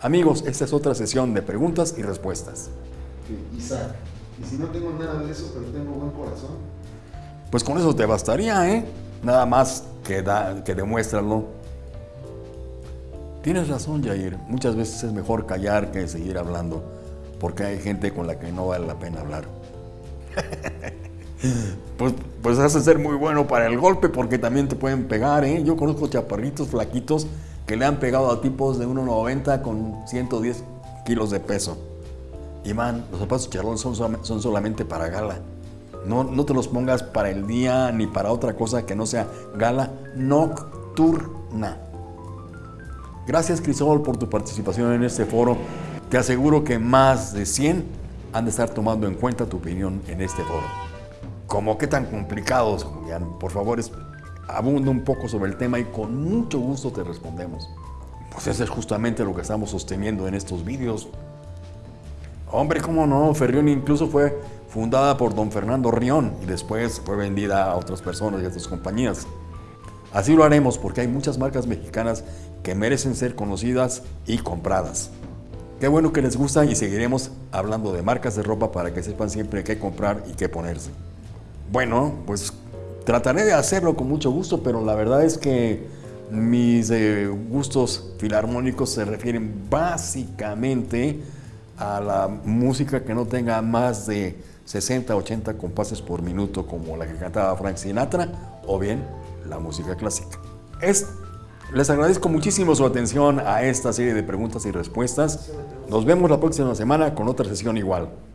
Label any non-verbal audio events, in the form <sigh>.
Amigos, esta es otra sesión de preguntas y respuestas. Isaac, y si no tengo nada de eso, pero tengo buen corazón, Pues con eso te bastaría, ¿eh? Nada más que, da, que demuéstralo. Tienes razón, Jair. Muchas veces es mejor callar que seguir hablando, porque hay gente con la que no vale la pena hablar. <laughs> pues, pues has de ser muy bueno para el golpe, porque también te pueden pegar, ¿eh? Yo conozco chaparritos flaquitos que le han pegado a tipos de 1,90 con 110 kilos de peso. Y man, los zapatos charlón son, son solamente para gala. No, no te los pongas para el día ni para otra cosa que no sea gala nocturna. Gracias Crisol por tu participación en este foro. Te aseguro que más de 100 han de estar tomando en cuenta tu opinión en este foro. ¿Cómo qué tan complicados, Julián? Por favor, abunda un poco sobre el tema y con mucho gusto te respondemos. Pues eso es justamente lo que estamos sosteniendo en estos vídeos. Hombre, cómo no, Ferrión incluso fue fundada por don Fernando Rión y después fue vendida a otras personas y a otras compañías. Así lo haremos porque hay muchas marcas mexicanas que merecen ser conocidas y compradas. Qué bueno que les gusta y seguiremos hablando de marcas de ropa para que sepan siempre qué comprar y qué ponerse. Bueno, pues trataré de hacerlo con mucho gusto, pero la verdad es que mis eh, gustos filarmónicos se refieren básicamente a la música que no tenga más de 60, 80 compases por minuto, como la que cantaba Frank Sinatra, o bien la música clásica. Es, les agradezco muchísimo su atención a esta serie de preguntas y respuestas. Nos vemos la próxima semana con otra sesión igual.